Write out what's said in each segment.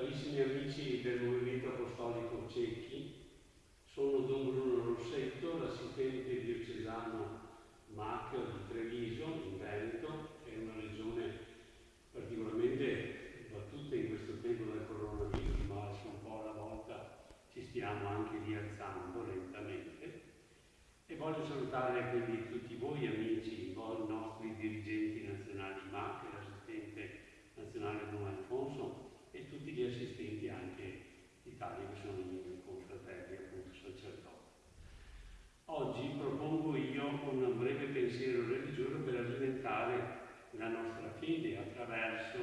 carissimi amici del Movimento Apostolico Cecchi, sono Don Bruno Rossetto, l'assistente diocesano Macchio di Treviso, in Veneto, che è una regione particolarmente battuta in questo tempo del coronavirus, ma un po' alla volta ci stiamo anche rialzando lentamente. E voglio salutare quindi tutti voi amici, voi nostri dirigenti nazionali MAC, l'assistente nazionale Don Alfonso e tutti gli assistenti anche d'Italia che sono i miei confratelli, appunto sacerdoti. Oggi propongo io un breve pensiero religioso per alimentare la nostra fede attraverso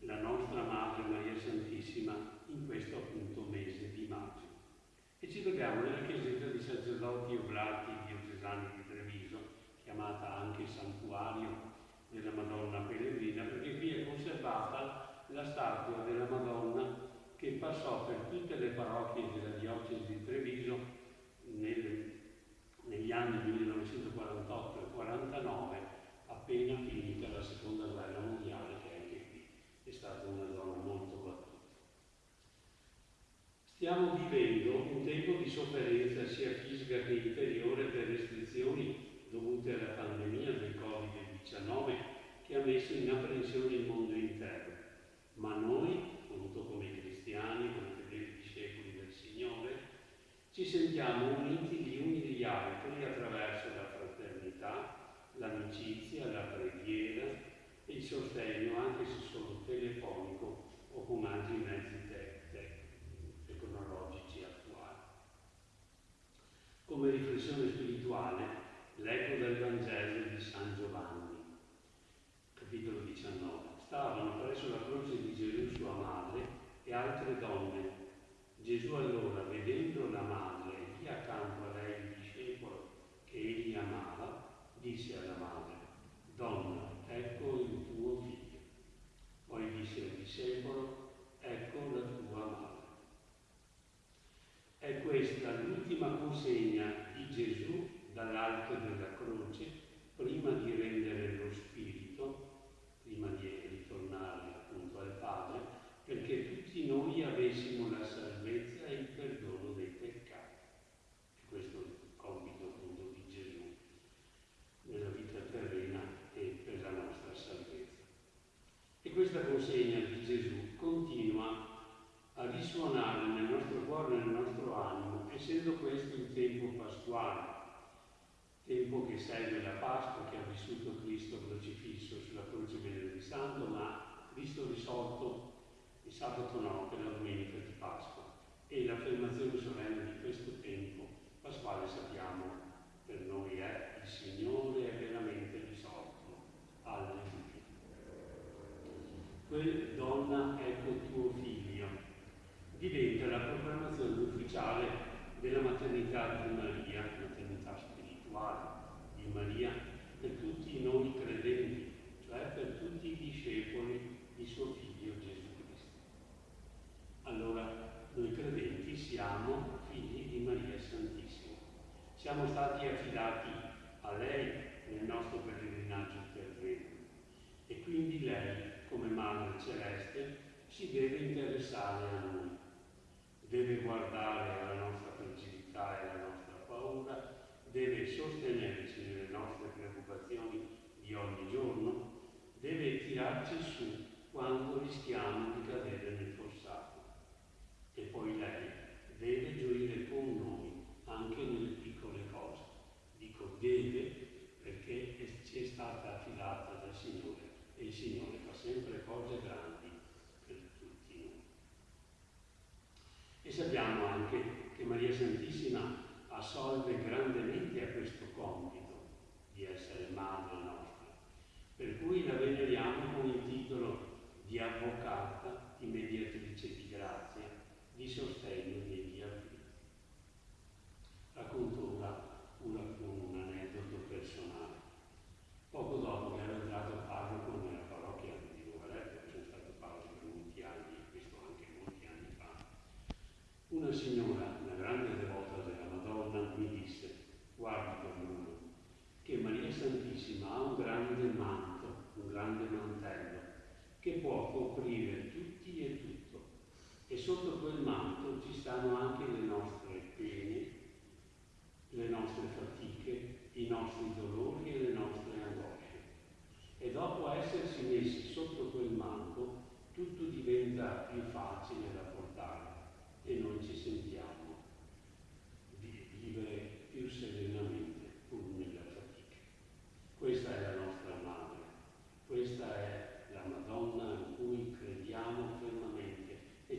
la nostra Madre Maria Santissima in questo appunto mese di maggio. E ci troviamo nella chiesetta di sacerdoti oblati diocesani di Treviso, chiamata anche Santuario della Madonna Pellegrina, perché qui è conservata la statua della Madonna che passò per tutte le parrocchie della diocesi di Treviso nel, negli anni 1948 e 49, appena finita la seconda guerra mondiale, che anche qui è stata una zona molto battuta. Stiamo vivendo un tempo di sofferenza sia fisica che interiore per restrizioni dovute alla pandemia del Covid-19 che ha messo in apprensione il mondo intero. Ma noi, appunto come cristiani, come fedeli discepoli del Signore, ci sentiamo uniti gli uni gli altri attraverso la fraternità, l'amicizia, la preghiera e il sostegno, anche se solo telefonico o con altri mezzi tecnologici attuali. Come riflessione spirituale, l'eco del Vangelo di San Giovanni, capitolo 19. Stavano presso la croce di Gesù sua madre e altre donne. Gesù allora, vedendo la madre e lì accanto a lei il discepolo che egli amava, disse alla madre, Donna, ecco il tuo figlio. Poi disse al discepolo, ecco la tua madre. È questa l'ultima consegna di Gesù dall'alto della croce prima di rendere lo Spirito, prima di ritornare appunto al Padre, perché tutti noi avessimo la salvezza e il perdono dei peccati. E questo è il compito appunto di Gesù nella vita terrena e per la nostra salvezza. Questa consegna di Gesù continua a risuonare nel nostro cuore e nel nostro animo, essendo questo il tempo pasquale, tempo che segue la Pasqua che ha vissuto Cristo crocifisso sulla croce venerdì santo, ma Cristo risorto il sabato notte, la domenica di Pasqua. E l'affermazione solenne di questo tempo pasquale sappiamo per noi è il Signore è veramente risorto. Alleluia. Quel donna ecco tuo figlio diventa la proclamazione ufficiale della maternità di Maria, maternità spirituale di Maria per tutti noi credenti, cioè per tutti i discepoli di suo figlio Gesù Cristo. Allora noi credenti siamo figli di Maria Santissima. Siamo stati affidati a lei nel nostro pellegrinaggio terreno e quindi lei, come Madre Celeste, si deve interessare a noi deve guardare alla nostra fragilità e alla nostra paura, deve sostenerci nelle nostre preoccupazioni di ogni giorno, deve tirarci su quando rischiamo di cadere nel fossato. E poi lei deve gioire con noi anche nelle piccole cose. Dico deve perché ci è stata affidata dal Signore e il Signore fa sempre cose grandi E sappiamo anche che Maria Santissima assolve grandemente a questo compito di essere madre nostra, per cui la veneriamo con il titolo di avvocata, di mediatrice di grazia, Una signora, una grande devota della Madonna, mi disse, guarda Bruno, che Maria Santissima ha un grande manto, un grande mantello, che può coprire tutti e tutto. E sotto quel manto ci stanno anche le nostre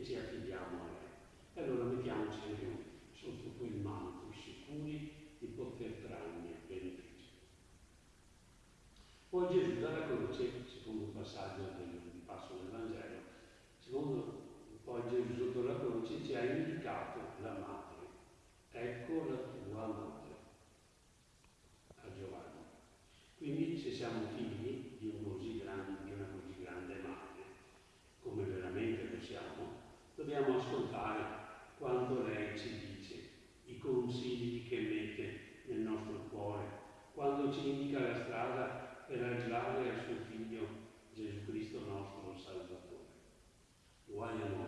ci affidiamo a lei. E allora mettiamoci anche noi sotto quel manto sicuri di poter trarne beneficio. Poi Gesù dalla croce, secondo il passaggio del passo del Vangelo, secondo poi Gesù sotto la croce ci ha indicato la madre. Ecco la tua madre a Giovanni. Quindi se siamo figli ci indica la strada per arrivare al suo figlio Gesù Cristo nostro Salvatore. Uguale a noi.